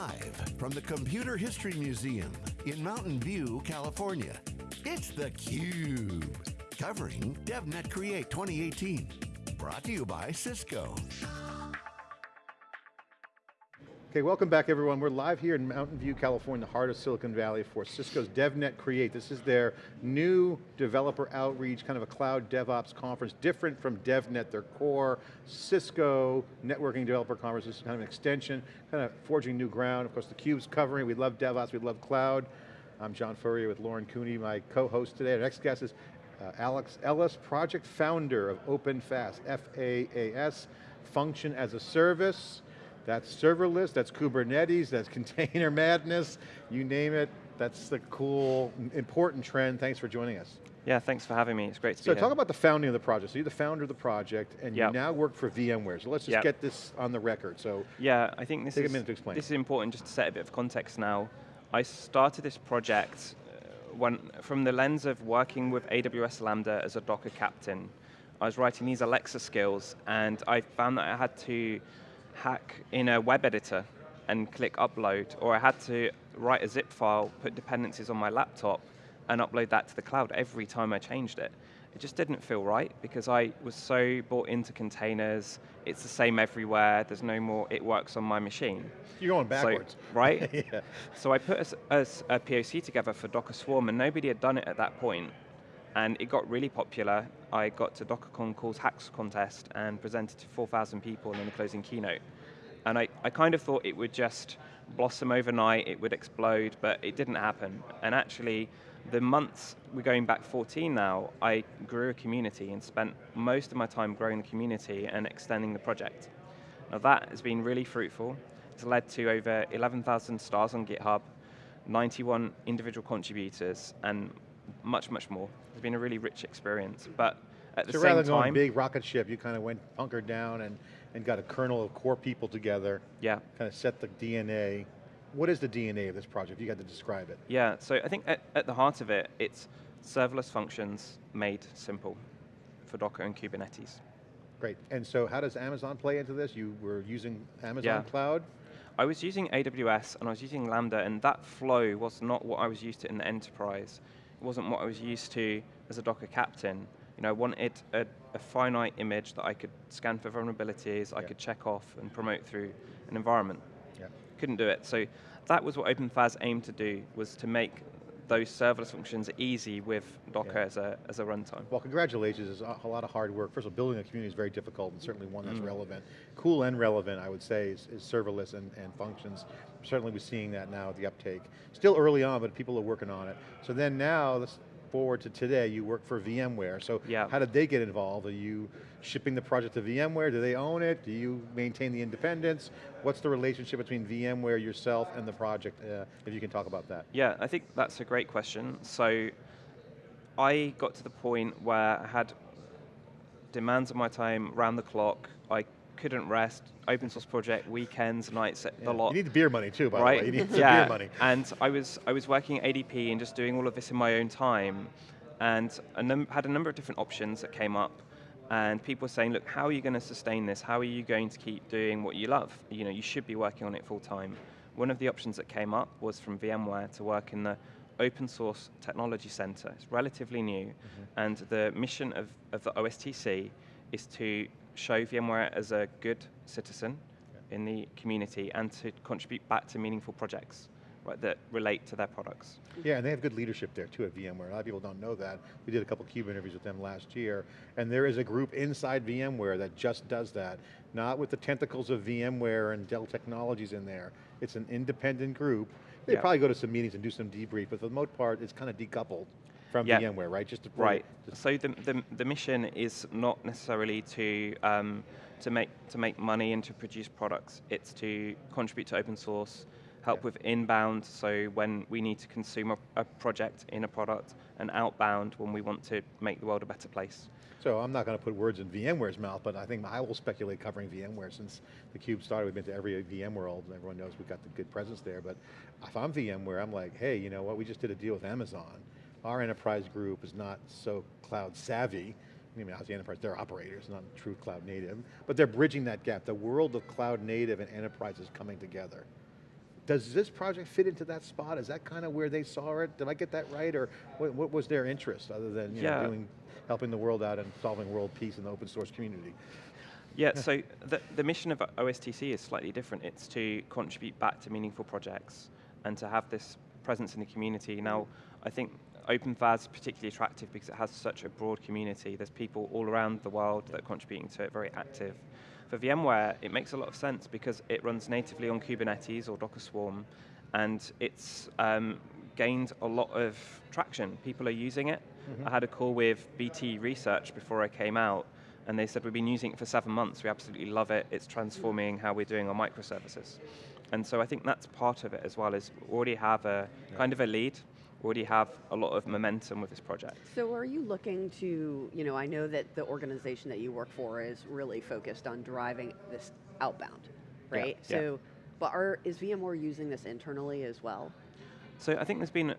Live from the Computer History Museum in Mountain View, California, it's theCUBE. Covering DevNet Create 2018. Brought to you by Cisco. Okay, welcome back everyone. We're live here in Mountain View, California, the heart of Silicon Valley for Cisco's DevNet Create. This is their new developer outreach, kind of a cloud DevOps conference, different from DevNet, their core Cisco networking developer conference. This is kind of an extension, kind of forging new ground. Of course, theCUBE's covering, we love DevOps, we love cloud. I'm John Furrier with Lauren Cooney, my co-host today. Our next guest is uh, Alex Ellis, project founder of OpenFaaS, F-A-A-S, function as a service. That's serverless, that's Kubernetes, that's container madness, you name it. That's the cool, important trend. Thanks for joining us. Yeah, thanks for having me. It's great to so be here. So talk about the founding of the project. So you're the founder of the project, and yep. you now work for VMware. So let's just yep. get this on the record. So yeah, I think this take is a minute to explain. This is important just to set a bit of context now. I started this project uh, when, from the lens of working with AWS Lambda as a Docker captain. I was writing these Alexa skills, and I found that I had to hack in a web editor and click upload, or I had to write a zip file, put dependencies on my laptop, and upload that to the cloud every time I changed it. It just didn't feel right because I was so bought into containers, it's the same everywhere, there's no more, it works on my machine. You're going backwards. So, right? yeah. So I put a, a, a POC together for Docker Swarm and nobody had done it at that point and it got really popular. I got to DockerCon Cool Hacks contest and presented to 4,000 people in the closing keynote. And I, I kind of thought it would just blossom overnight, it would explode, but it didn't happen. And actually, the months, we're going back 14 now, I grew a community and spent most of my time growing the community and extending the project. Now that has been really fruitful. It's led to over 11,000 stars on GitHub, 91 individual contributors, and much, much more. It's been a really rich experience, but at the so same rather than going big rocket ship, you kind of went hunkered down and, and got a kernel of core people together. Yeah. Kind of set the DNA. What is the DNA of this project? You got to describe it. Yeah, so I think at, at the heart of it, it's serverless functions made simple for Docker and Kubernetes. Great, and so how does Amazon play into this? You were using Amazon yeah. Cloud? I was using AWS and I was using Lambda and that flow was not what I was used to in the enterprise. Wasn't what I was used to as a Docker captain. You know, I wanted a, a finite image that I could scan for vulnerabilities, yeah. I could check off and promote through an environment. Yeah. Couldn't do it. So that was what OpenFaaS aimed to do, was to make those serverless functions easy with Docker yeah. as a as a runtime. Well, congratulations, it's a lot of hard work. First of all, building a community is very difficult and certainly one that's mm. relevant. Cool and relevant, I would say, is, is serverless and, and functions. Certainly we're seeing that now, the uptake. Still early on, but people are working on it. So then now, this, forward to today, you work for VMware. So yeah. how did they get involved? Are you shipping the project to VMware? Do they own it? Do you maintain the independence? What's the relationship between VMware, yourself, and the project, uh, if you can talk about that? Yeah, I think that's a great question. So I got to the point where I had demands of my time round the clock. I couldn't rest, open source project, weekends, nights, yeah. the lot. You need the beer money too, by right? the way. You need yeah. beer money. And I was, I was working at ADP and just doing all of this in my own time, and a had a number of different options that came up, and people were saying, look, how are you going to sustain this? How are you going to keep doing what you love? You know, you should be working on it full time. One of the options that came up was from VMware to work in the open source technology center. It's relatively new, mm -hmm. and the mission of, of the OSTC is to show VMware as a good citizen yeah. in the community and to contribute back to meaningful projects right, that relate to their products. Yeah, and they have good leadership there too at VMware. A lot of people don't know that. We did a couple CUBE interviews with them last year, and there is a group inside VMware that just does that. Not with the tentacles of VMware and Dell Technologies in there. It's an independent group. They yeah. probably go to some meetings and do some debrief, but for the most part, it's kind of decoupled from yeah. VMware, right? Just to right. so the, the, the mission is not necessarily to um, to make to make money and to produce products. It's to contribute to open source, help yeah. with inbound. So when we need to consume a, a, project in a product, and outbound when we want to make the world a better place. So I'm not going to put words in VMware's mouth, but I think I will speculate covering VMware since the Cube started. We've been to every VMworld. And everyone knows we've got the good presence there. But if I'm VMware, I'm like, hey, you know what? We just did a deal with Amazon our enterprise group is not so cloud savvy. I mean, the enterprise, they're operators, not true cloud native, but they're bridging that gap. The world of cloud native and enterprise is coming together. does this project fit into that spot? Is that kind of where they saw it? Did I get that right? Or what, what was their interest other than you Yeah. know, doing, helping the world out and solving world peace in the open source community? Yeah, so the, the mission of OSTC is slightly different. It's to contribute back to meaningful projects and to have this presence in the community. Now, I think OpenFaaS is particularly attractive because it has such a broad community. There's people all around the world that are contributing to it, very active. For VMware, it makes a lot of sense because it runs natively on Kubernetes or Docker Swarm, and it's um, gained a lot of traction. People are using it. I had a call with BT Research before I came out, and they said we've been using it for seven months. We absolutely love it. It's transforming how we're doing our microservices. And so I think that's part of it as well. Is we already have a kind of a lead. Already have a lot of momentum with this project. So are you looking to, you know, I know that the organization that you work for is really focused on driving this outbound, right? yeah. So, but are, is VMware using this internally as well? So I think there's been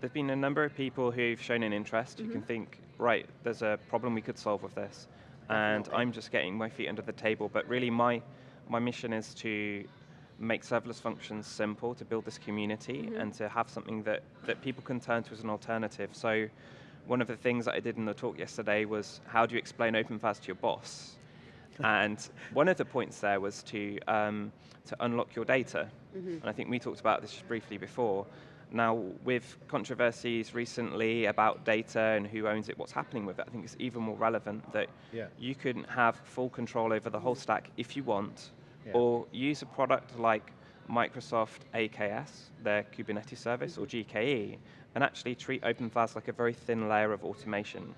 there's been a number of people who've shown an interest who can mm-hmm. think, right, there's a problem we could solve with this, and I'm just getting my feet under the table. But really, my my mission is to make serverless functions simple, to build this community, and to have something that that people can turn to as an alternative. So. One of the things that I did in the talk yesterday was how do you explain OpenFaaS to your boss? and one of the points there was to, um, to unlock your data. And I think we talked about this just briefly before. Now, with controversies recently about data and who owns it, what's happening with it, I think it's even more relevant that Yeah. you can have full control over the whole stack if you want, Yeah. or use a product like Microsoft AKS, their Kubernetes service, or GKE, and actually treat OpenFaaS like a very thin layer of automation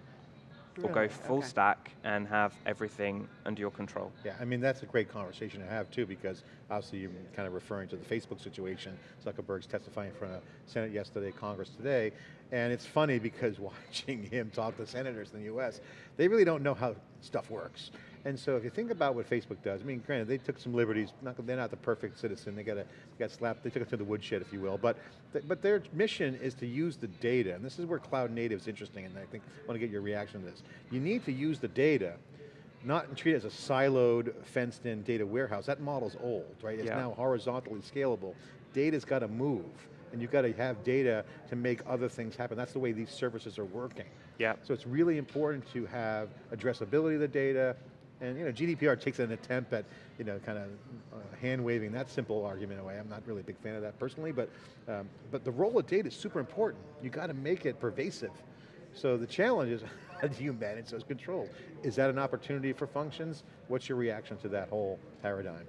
or go full Okay. stack and have everything under your control. Yeah, I mean, that's a great conversation to have too, because obviously you're kind of referring to the Facebook situation. Zuckerberg's testifying in front of Senate yesterday, Congress today, and it's funny because watching him talk to senators in the US, they really don't know how stuff works. And so if you think about what Facebook does, I mean, granted, they took some liberties, not, they're not the perfect citizen, they got, a, got slapped, they took it to the woodshed, if you will, but, th- but their mission is to use the data, and this is where cloud native is interesting, and I think, I want to get your reaction to this. You need to use the data not treat it as a siloed, fenced-in data warehouse. That model's old, right? It's Yeah. now horizontally scalable. Data's got to move, and you've got to have data to make other things happen. That's the way these services are working. Yeah. So it's really important to have addressability of the data, and you know, GDPR takes an attempt at, you know, kind of uh, hand waving that simple argument away. I'm not really a big fan of that personally, but, um, but the role of data is super important. You got to make it pervasive. So the challenge is, how do you manage those controls? Is that an opportunity for functions? What's your reaction to that whole paradigm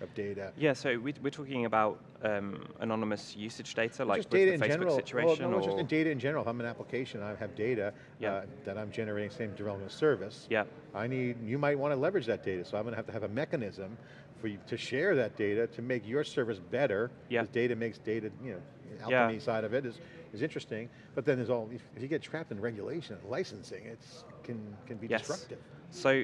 of data? Yeah, so we, we're talking about um, anonymous usage data, like just data the in Facebook general. situation, well, no, just data in general. If I'm an application, I have data Yeah. uh, that I'm generating, same development service. yeah, I need, you might want to leverage that data, so I'm going to have to have a mechanism for you to share that data to make your service better. Yeah. Because data makes data, you know, Yeah. alchemy side of it is, is interesting. But then there's all, if, if you get trapped in regulation and licensing, it's can can be yes. destructive. So,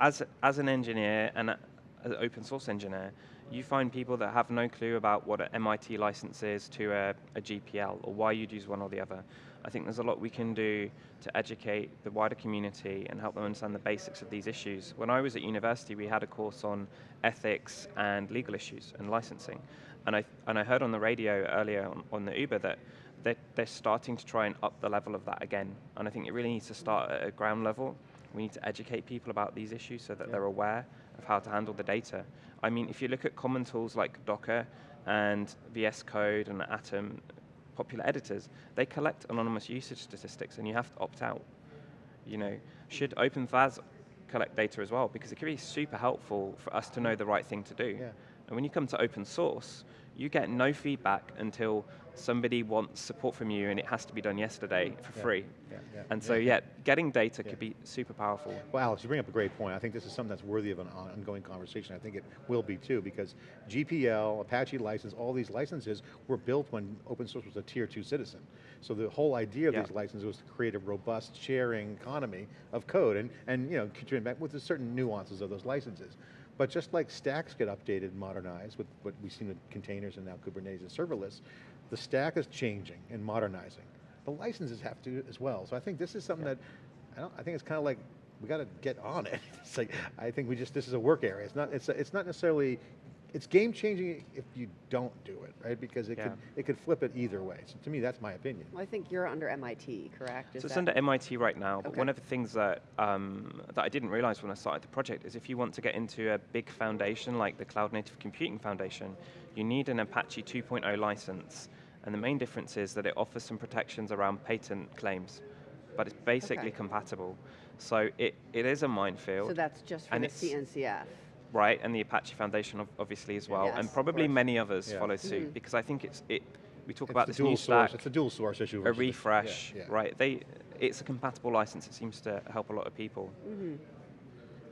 as as an engineer and an open source engineer, you find people that have no clue about what an MIT license is to a, a GPL or why you'd use one or the other. I think there's a lot we can do to educate the wider community and help them understand the basics of these issues. When I was at university, we had a course on ethics and legal issues and licensing. And I, and I heard on the radio earlier on, on the Uber that they're, they're starting to try and up the level of that again. And I think it really needs to start at a ground level. We need to educate people about these issues so that Yeah. they're aware of how to handle the data. I mean, if you look at common tools like Docker and VS Code and Atom, popular editors, they collect anonymous usage statistics and you have to opt out. You know, should OpenFaaS collect data as well? Because it could be super helpful for us to know the right thing to do. Yeah. And when you come to open source, you get no feedback until somebody wants support from you and it has to be done yesterday for Yeah, free. yeah, yeah, And so, yeah. getting data could be super powerful. Well, Alex, you bring up a great point. I think this is something that's worthy of an ongoing conversation. I think it will be too, because GPL, Apache license, all these licenses were built when open source was a tier two citizen. So the whole idea of these licenses was to create a robust sharing economy of code, and, and you know, back with the certain nuances of those licenses. But just like stacks get updated and modernized with what we've seen with containers and now Kubernetes and serverless, the stack is changing and modernizing. The licenses have to as well. So I think this is something that, I, don't, I think it's kind of like, we got to get on it. It's like, I think we just, this is a work area. It's not, it's, it's not necessarily it's game changing if you don't do it, right? Because it Yeah. could it could flip it either way. So to me, that's my opinion. Well, I think you're under MIT, correct? Is So it's that- under MIT right now, but Okay. one of the things that, um, that I didn't realize when I started the project is if you want to get into a big foundation like the Cloud Native Computing Foundation, you need an Apache 2.0 license. And the main difference is that it offers some protections around patent claims, but it's basically Okay. compatible. So it, it is a minefield. So that's just for and the it's- CNCF. Right, and the Apache Foundation obviously as well, Yes, and probably many others Yeah. follow suit Mhm. because I think it's it. We talk It's about the this dual new source. stack, It's a dual source issue. a versus the- yeah, refresh, yeah. right? They, it's a compatible license. It seems to help a lot of people. Mm-hmm.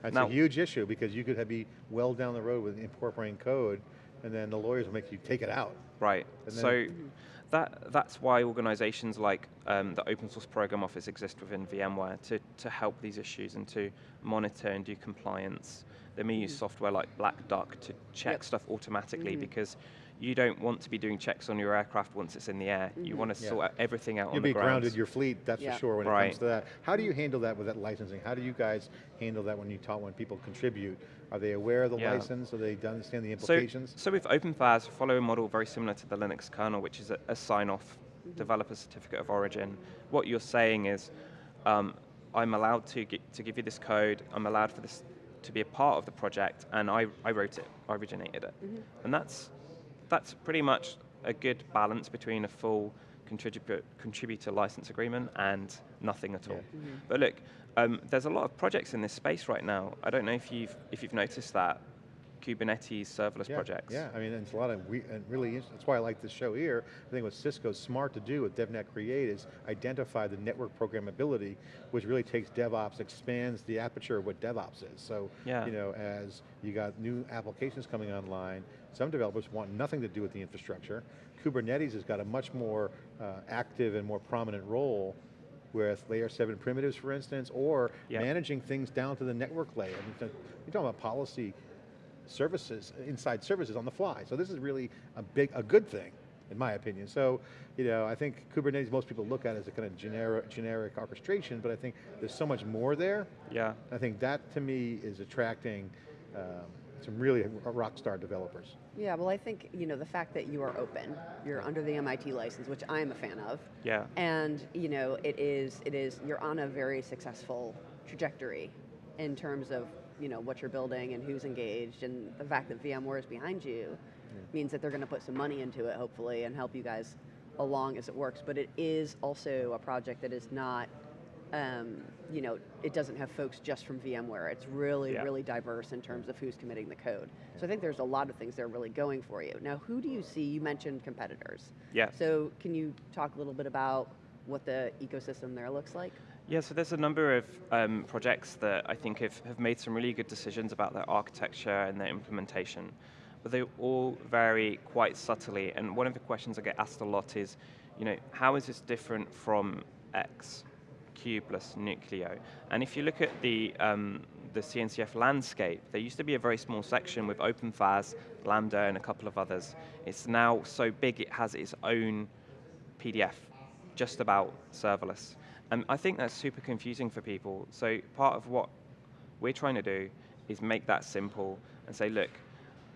That's Now- a huge issue because you could have be well down the road with incorporating code, and then the lawyers will make you take it out. Right. And so Mm-hmm. That that's why organizations like um, the Open Source Program Office exist within VMware to, to help these issues and to monitor and do compliance. They may use software like Black Duck to check Yep. stuff automatically Mhm. because you don't want to be doing checks on your aircraft once it's in the air. You mm-hmm. want to Yeah. sort everything out You'll on the be grounded your fleet, that's Yeah. for sure when it comes to that. How do you handle that with that licensing? How do you guys handle that when you talk, when people contribute? Are they aware of the Yeah. license? Do they understand the So, implications? so with OpenFaaS, follow a model very similar to the Linux kernel, which is a, a sign-off mm-hmm. developer certificate of origin. What you're saying is, um, I'm allowed to, gi- to give you this code, I'm allowed for this to be a part of the project, and I, I wrote it, I originated it. Mm-hmm. And that's, that's pretty much a good balance between a full contributor, contributor license agreement and nothing at all. Yeah. But look, um, there's a lot of projects in this space right now. I don't know if you've, if you've noticed that, Kubernetes serverless yeah, projects. Yeah, I mean, it's a lot of, we, and really, that's why I like this show here. I think what Cisco's smart to do with DevNet Create is identify the network programmability, which really takes DevOps, expands the aperture of what DevOps is. So, Yeah. you know, as you got new applications coming online, some developers want nothing to do with the infrastructure. Kubernetes has got a much more uh, active and more prominent role with layer seven primitives, for instance, or Yep. managing things down to the network layer. I mean, you're talking about policy services, inside services on the fly. So this is really a big, a good thing, in my opinion. So, you know, I think Kubernetes, most people look at it as a kind of generic, generic orchestration, but I think there's so much more there. Yeah. I think that, to me, is attracting um, some really rock star developers. Yeah, well, I think you know the fact that you are open, you're under the MIT license, which I am a fan of, Yeah. and you know it is it is you're on a very successful trajectory in terms of you know what you're building and who's engaged, and the fact that VMware is behind you means that they're going to put some money into it, hopefully, and help you guys along as it works. But it is also a project that is not. Um, you know, it doesn't have folks just from VMware. It's really, Yeah. really diverse in terms of who's committing the code. So I think there's a lot of things they're really going for you. Now, who do you see? You mentioned competitors. Yeah. So can you talk a little bit about what the ecosystem there looks like? Yeah, so there's a number of um, projects that I think have, have made some really good decisions about their architecture and their implementation, but they all vary quite subtly. And one of the questions I get asked a lot is, you know, how is this different from X, Kubeless, Nuclio? And if you look at the um, the CNCF landscape, there used to be a very small section with OpenFaaS, Lambda, and a couple of others. It's now so big it has its own PDF, just about serverless. And I think that's super confusing for people. So part of what we're trying to do is make that simple and say, look,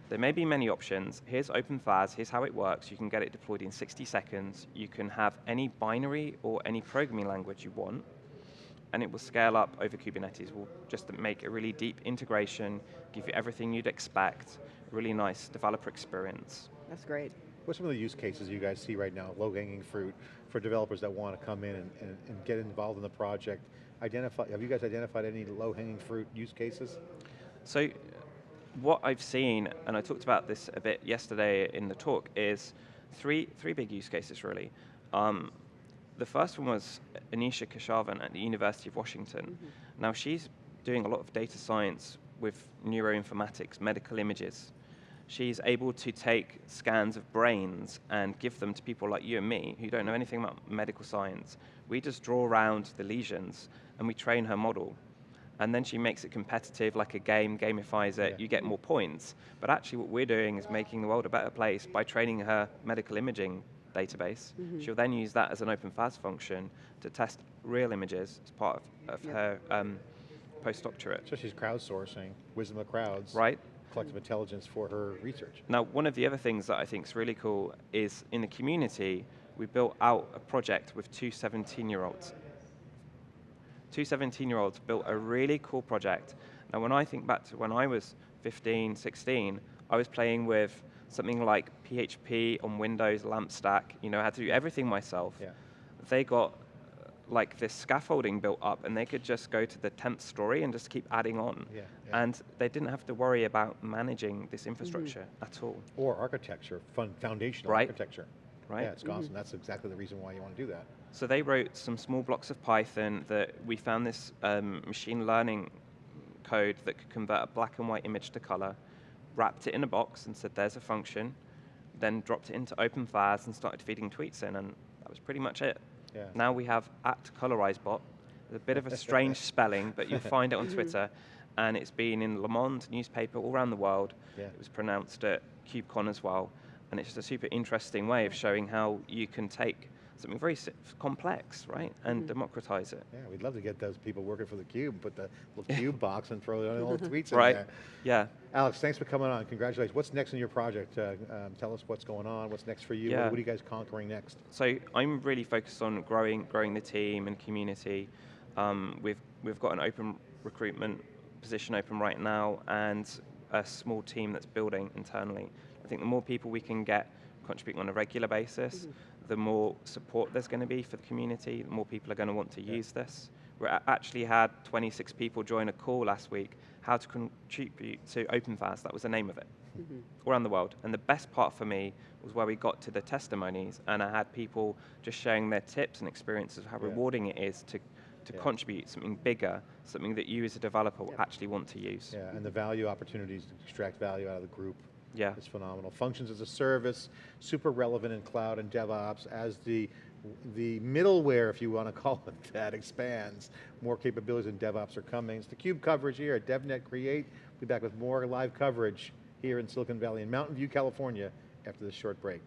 there may be many options. Here's OpenFaaS, here's how it works. You can get it deployed in 60 seconds. You can have any binary or any programming language you want, and it will scale up over Kubernetes. We'll just make a really deep integration, give you everything you'd expect, really nice developer experience. That's great. What's some of the use cases you guys see right now, low-hanging fruit, for developers that want to come in and, and, and get involved in the project? Identify, have you guys identified any low-hanging fruit use cases? So what I've seen, and I talked about this a bit yesterday in the talk, is three, three big use cases really. Um, the first one was Anisha Keshavan at the University of Washington. Now she's doing a lot of data science with neuroinformatics, medical images. She's able to take scans of brains and give them to people like you and me who don't know anything about medical science. We just draw around the lesions and we train her model and then she makes it competitive like a game, gamifies it, Yeah. you get more points. But actually what we're doing is making the world a better place by training her medical imaging database. She'll then use that as an OpenFaaS function to test real images as part of, of Yep. her um, postdoctorate, So she's crowdsourcing, wisdom of crowds. right? Collective intelligence for her research. Now, one of the other things that I think is really cool is in the community, we built out a project with two 17-year-olds. Two 17-year-olds built a really cool project. Now, when I think back to when I was 15, 16, I was playing with something like PHP on Windows, LAMP stack, you know, I had to do everything myself. Yeah. They got like this scaffolding built up and they could just go to the 10th story and just keep adding on. Yeah, yeah. And they didn't have to worry about managing this infrastructure at all. Or architecture, fun, foundational Right. architecture. Right. Yeah, it's awesome. That's exactly the reason why you want to do that. So they wrote some small blocks of Python that we found this um, machine learning code that could convert a black and white image to color, wrapped it in a box and said, there's a function, then dropped it into OpenFaaS and started feeding tweets in, and that was pretty much it. Yeah. Now we have at ColorizeBot, a bit of a strange spelling, but you'll find it on Twitter, and it's been in Le Monde newspaper all around the world. Yeah. It was pronounced at KubeCon as well, and it's just a super interesting way of showing how you can take something very complex, right, and democratize it. Yeah, we'd love to get those people working for the Cube, put the little Cube box and throw all the little tweets in Right. there. Yeah. Alex, thanks for coming on. Congratulations. What's next in your project? Uh, um, tell us what's going on. What's next for you? What- Yeah. What, are you guys conquering next? So I'm really focused on growing, growing the team and community. Um, we've we've got an open recruitment position open right now, and a small team that's building internally. I think the more people we can get contributing on a regular basis, the more support there's going to be for the community. The more people are going to want to use this. We actually had 26 people join a call last week. How to contribute to OpenFaaS? That was the name of it all around the world. And the best part for me was where we got to the testimonies and I had people just sharing their tips and experiences of how Yeah. rewarding it is to, to Yeah. contribute something bigger, something that you as a developer will actually want to use. Yeah, and the value opportunities to extract value out of the group. Yeah. It's phenomenal. Functions as a service, super relevant in cloud and DevOps as the the middleware, if you want to call it that, expands. More capabilities in DevOps are coming. It's the Cube coverage here at DevNet Create. We'll be back with more live coverage here in Silicon Valley in Mountain View, California after this short break.